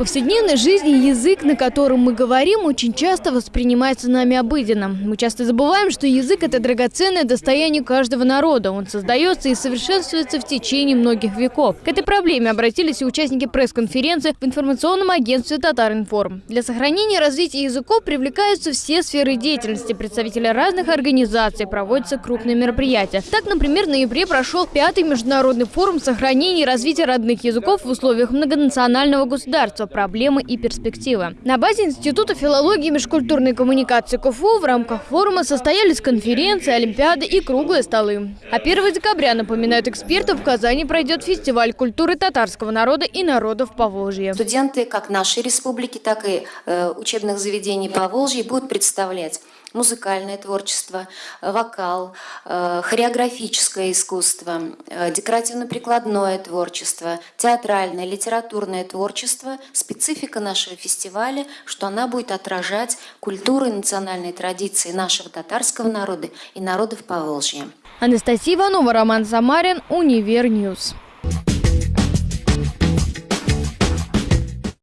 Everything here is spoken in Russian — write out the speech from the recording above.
повседневной жизни язык, на котором мы говорим, очень часто воспринимается нами обыденно. Мы часто забываем, что язык – это драгоценное достояние каждого народа. Он создается и совершенствуется в течение многих веков. К этой проблеме обратились и участники пресс-конференции в информационном агентстве «Татаринформ». Для сохранения и развития языков привлекаются все сферы деятельности. Представители разных организаций проводятся крупные мероприятия. Так, например, в ноябре прошел пятый международный форум сохранения и развития родных языков в условиях многонационального государства проблемы и перспективы. На базе Института филологии и межкультурной коммуникации КФУ в рамках форума состоялись конференции, олимпиады и круглые столы. А 1 декабря, напоминают эксперты, в Казани пройдет фестиваль культуры татарского народа и народов Поволжья. Студенты как нашей республики, так и э, учебных заведений Поволжья будут представлять музыкальное творчество, вокал, э, хореографическое искусство, э, декоративно-прикладное творчество, театральное, литературное творчество. Специфика нашего фестиваля, что она будет отражать культуру и национальные традиции нашего татарского народа и народов Поволжья. Анастасия Иванова, Роман Самарин, Univer News.